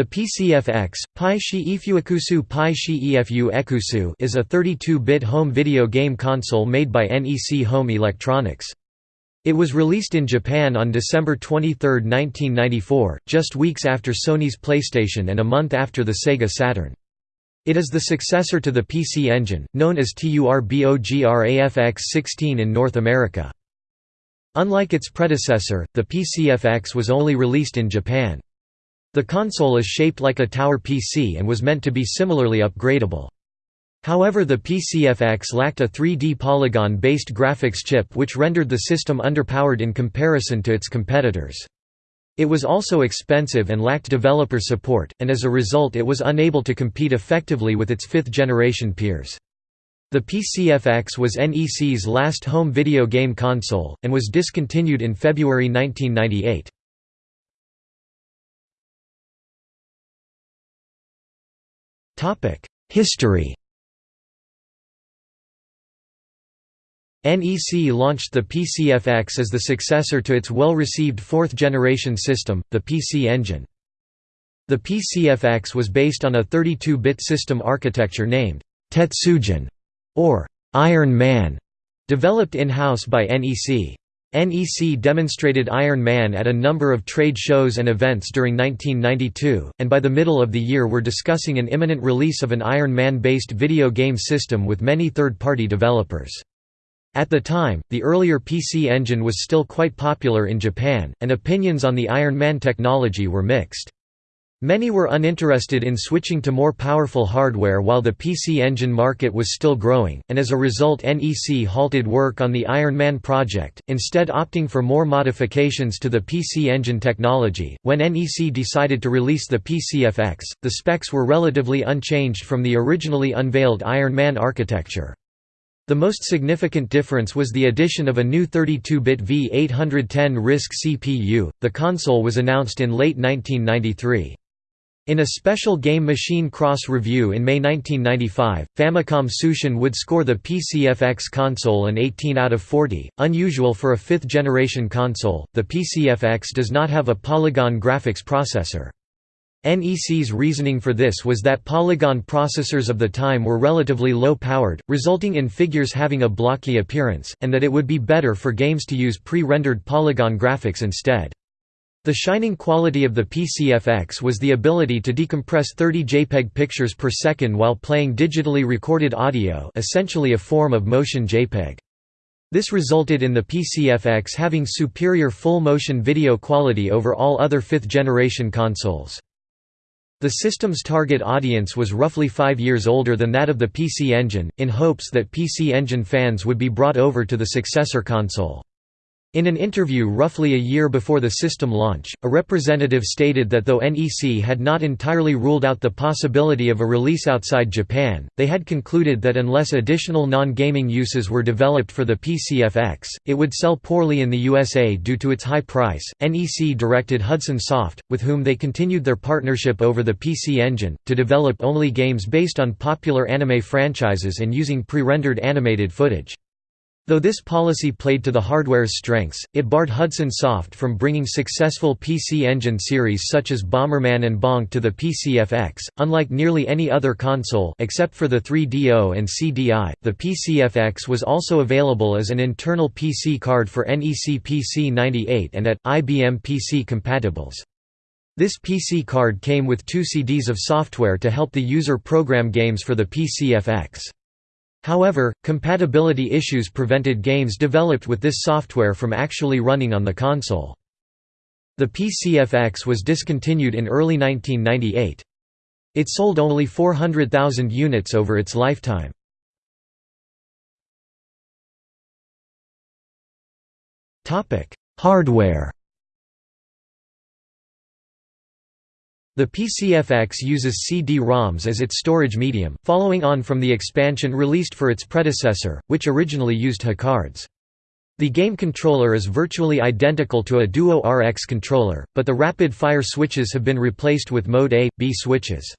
The PCFX, Pi Shi Ifuekusu Pi Shi Efu Ekusu is a 32-bit home video game console made by NEC Home Electronics. It was released in Japan on December 23, 1994, just weeks after Sony's PlayStation and a month after the Sega Saturn. It is the successor to the PC Engine, known as TURBOGRAFX-16 in North America. Unlike its predecessor, the PCFX was only released in Japan. The console is shaped like a tower PC and was meant to be similarly upgradable. However the PCFX lacked a 3D polygon-based graphics chip which rendered the system underpowered in comparison to its competitors. It was also expensive and lacked developer support, and as a result it was unable to compete effectively with its fifth-generation peers. The PCFX was NEC's last home video game console, and was discontinued in February 1998. History NEC launched the PCFX as the successor to its well-received fourth-generation system, the PC Engine. The PCFX was based on a 32-bit system architecture named Tetsujin, or Iron Man, developed in-house by NEC. NEC demonstrated Iron Man at a number of trade shows and events during 1992, and by the middle of the year were discussing an imminent release of an Iron Man-based video game system with many third-party developers. At the time, the earlier PC Engine was still quite popular in Japan, and opinions on the Iron Man technology were mixed. Many were uninterested in switching to more powerful hardware while the PC Engine market was still growing, and as a result NEC halted work on the Iron Man project, instead opting for more modifications to the PC Engine technology. When NEC decided to release the PCFX, the specs were relatively unchanged from the originally unveiled Iron Man architecture. The most significant difference was the addition of a new 32-bit V810 RISC CPU. The console was announced in late 1993. In a special Game Machine Cross review in May 1995, Famicom Tsushin would score the PCFX console an 18 out of 40, unusual for a fifth-generation console. The PCFX does not have a polygon graphics processor. NEC's reasoning for this was that polygon processors of the time were relatively low-powered, resulting in figures having a blocky appearance, and that it would be better for games to use pre-rendered polygon graphics instead. The shining quality of the PCFX was the ability to decompress 30 JPEG pictures per second while playing digitally recorded audio essentially a form of motion JPEG. This resulted in the PCFX having superior full-motion video quality over all other fifth-generation consoles. The system's target audience was roughly five years older than that of the PC Engine, in hopes that PC Engine fans would be brought over to the successor console. In an interview roughly a year before the system launch, a representative stated that though NEC had not entirely ruled out the possibility of a release outside Japan, they had concluded that unless additional non-gaming uses were developed for the PCFX, it would sell poorly in the USA due to its high price. NEC directed Hudson Soft, with whom they continued their partnership over the PC Engine, to develop only games based on popular anime franchises and using pre-rendered animated footage. Though this policy played to the hardware's strengths, it barred Hudson Soft from bringing successful PC Engine series such as Bomberman and Bonk to the PCFX. Unlike nearly any other console except for the 3DO and CDI, the PCFX was also available as an internal PC card for NEC PC98 and at IBM PC compatibles. This PC card came with two CDs of software to help the user program games for the PCFX. However, compatibility issues prevented games developed with this software from actually running on the console. The PCFX was discontinued in early 1998. It sold only 400,000 units over its lifetime. Hardware The PCFX uses CD-ROMs as its storage medium, following on from the expansion released for its predecessor, which originally used HuCards. The game controller is virtually identical to a Duo RX controller, but the rapid-fire switches have been replaced with Mode A, B switches.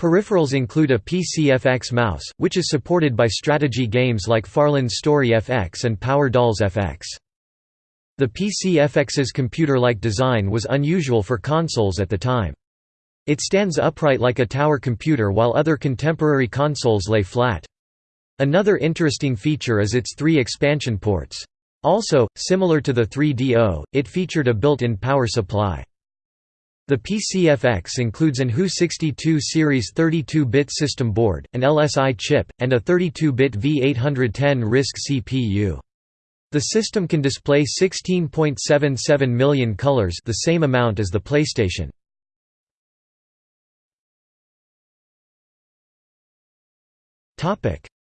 Peripherals include a PCFX mouse, which is supported by strategy games like Farland's Story FX and Power Dolls FX. The PCFX's computer-like design was unusual for consoles at the time. It stands upright like a tower computer while other contemporary consoles lay flat. Another interesting feature is its three expansion ports. Also, similar to the 3DO, it featured a built-in power supply. The PCFX includes an HU62 series 32-bit system board, an LSI chip, and a 32-bit V810 RISC CPU. The system can display 16.77 million colors the same amount as the PlayStation.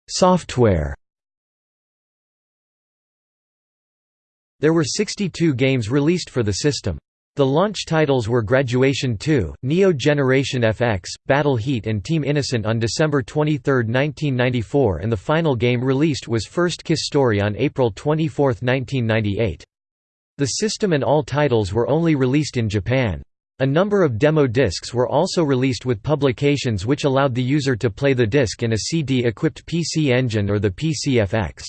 Software There were 62 games released for the system. The launch titles were Graduation 2, Neo Generation FX, Battle Heat and Team Innocent on December 23, 1994 and the final game released was First Kiss Story on April 24, 1998. The system and all titles were only released in Japan. A number of demo discs were also released with publications which allowed the user to play the disc in a CD-equipped PC Engine or the PCFX.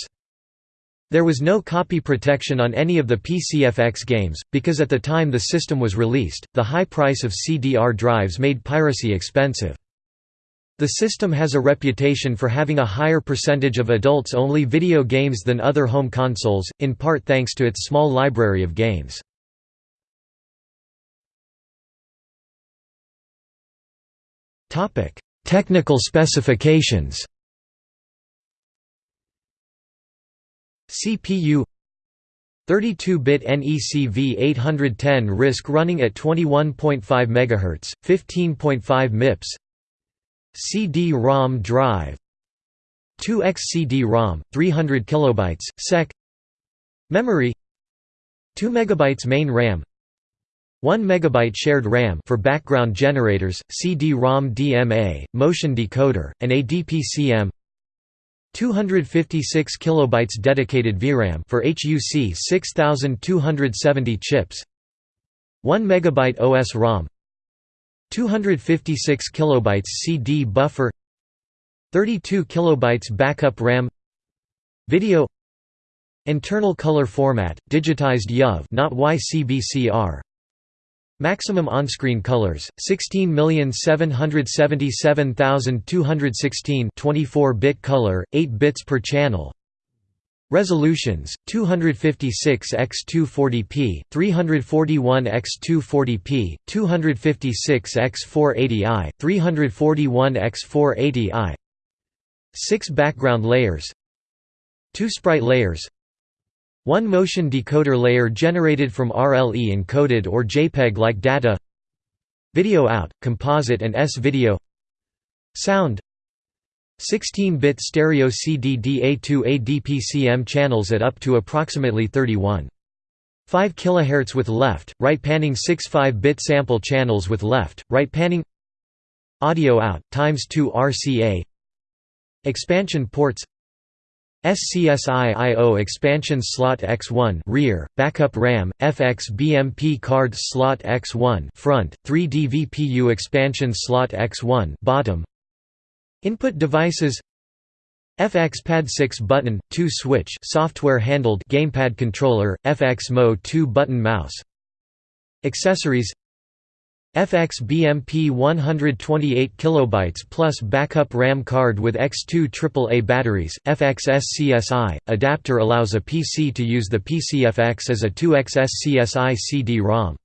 There was no copy protection on any of the PCFX games, because at the time the system was released, the high price of CDR drives made piracy expensive. The system has a reputation for having a higher percentage of adults-only video games than other home consoles, in part thanks to its small library of games. Technical specifications. CPU 32-bit NEC V810 RISC running at 21.5 MHz, 15.5 MIPS. CD-ROM drive. 2x CD-ROM, 300 kilobytes, sec. Memory. 2 MB main RAM 1 MB shared RAM for background generators, CD-ROM DMA, motion decoder, and a DPCM 256 kilobytes dedicated VRAM for HUC 6270 chips 1 megabyte OS ROM 256 kilobytes CD buffer 32 kilobytes backup RAM Video Internal color format digitized YUV not YCBCR Maximum on-screen colors 16777216 24-bit color 8 bits per channel. Resolutions 256 x 240p 341 x 240p 256 x 480i 341 x 480i 6 background layers. 2 sprite layers one motion decoder layer generated from RLE encoded or JPEG-like data. Video out, composite and S-video Sound. 16-bit stereo CD-DA2A DPCM channels at up to approximately 31. 5 kHz with left, right panning 6 5-bit sample channels with left, right panning. Audio out, times 2 RCA Expansion ports SCSI I/O expansion slot X1 rear, backup RAM, FX BMP card slot X1 front, 3D VPU expansion slot X1 bottom. Input devices FX Pad 6 button, 2 switch software handled gamepad controller, FX Mo 2 button mouse. Accessories FX BMP 128 KB plus backup RAM card with X2 AAA batteries, FX SCSI, adapter allows a PC to use the PCFX as a 2X SCSI CD-ROM.